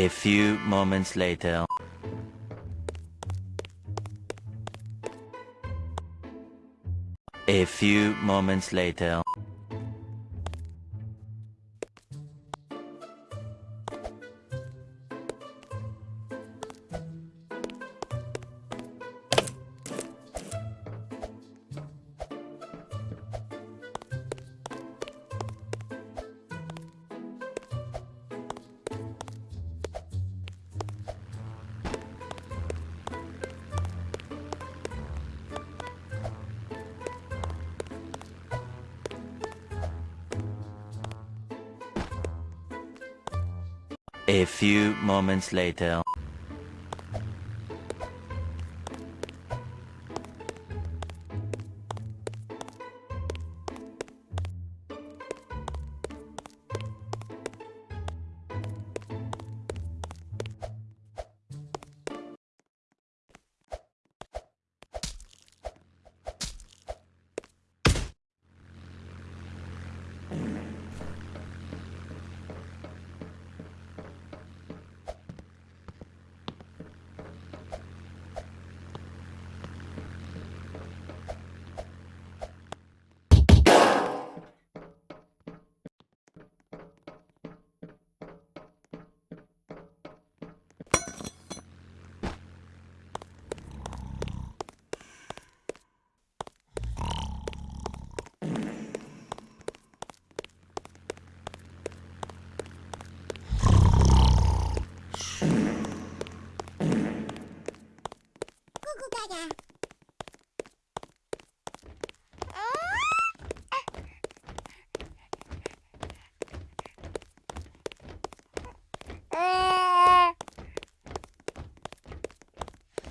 A few moments later. A few moments later. A few moments later.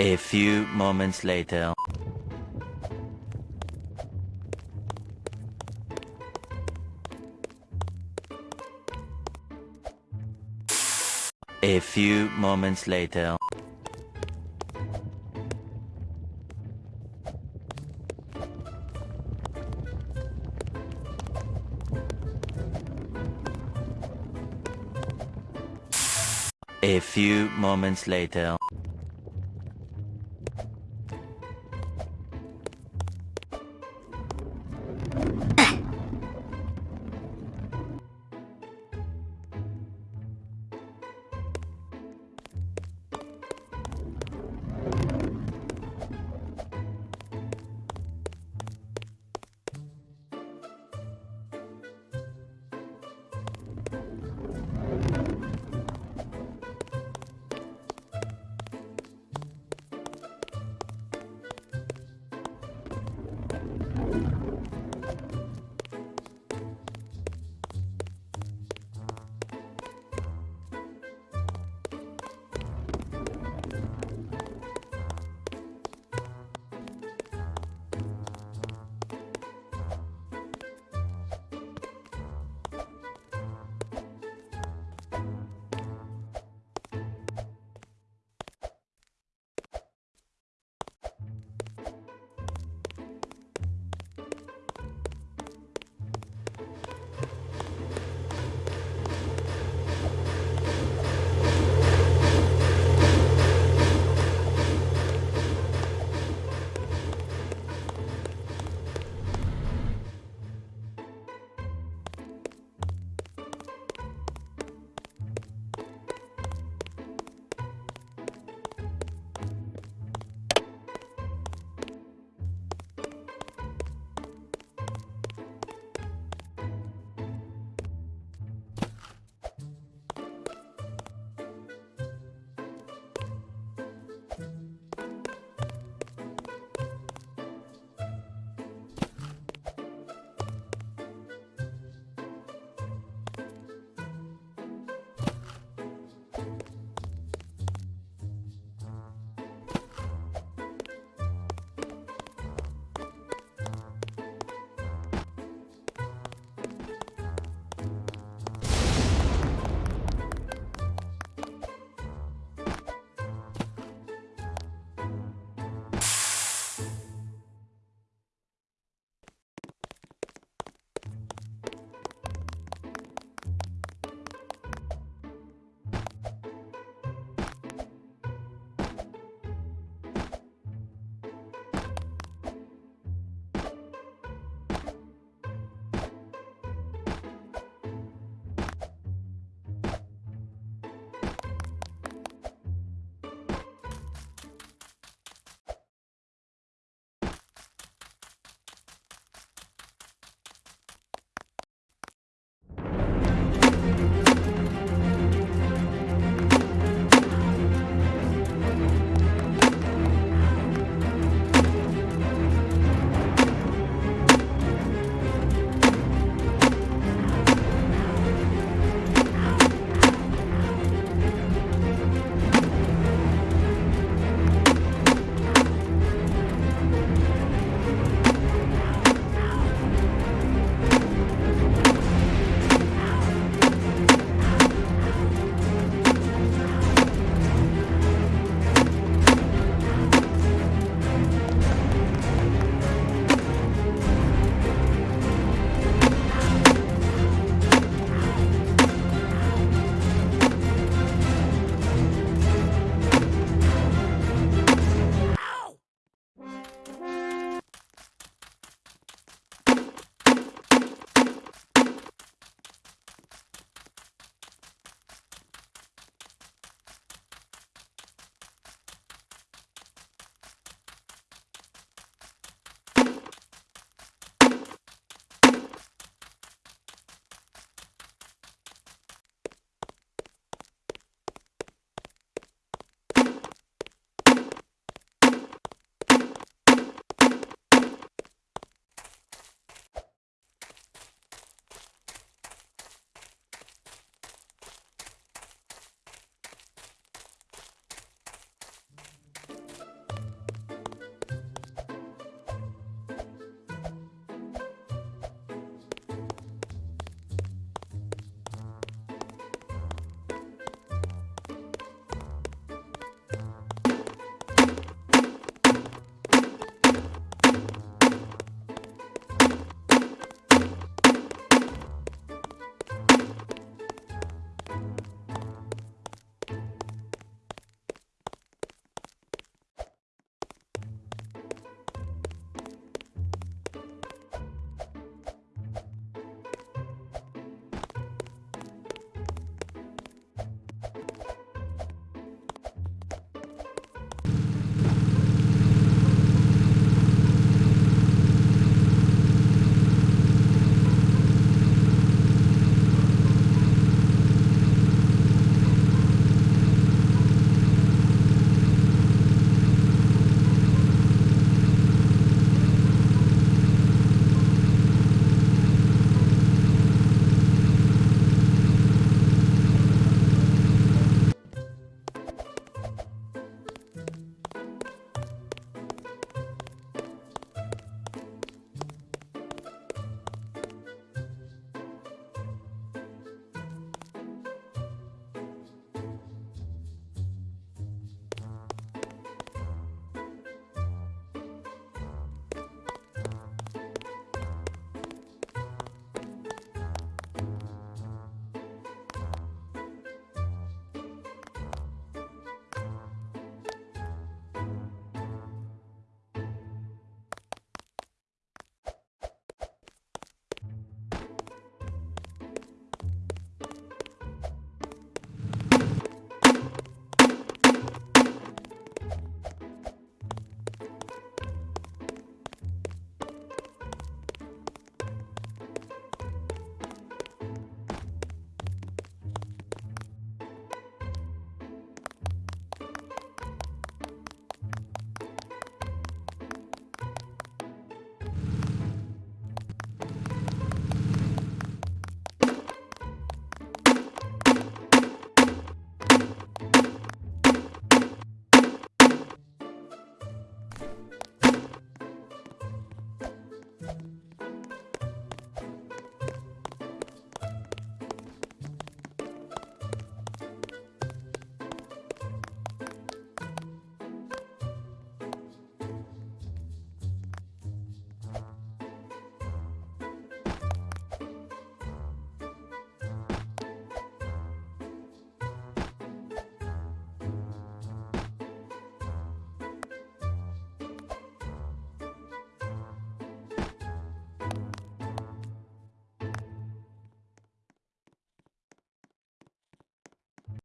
A few moments later. A few moments later. A few moments later.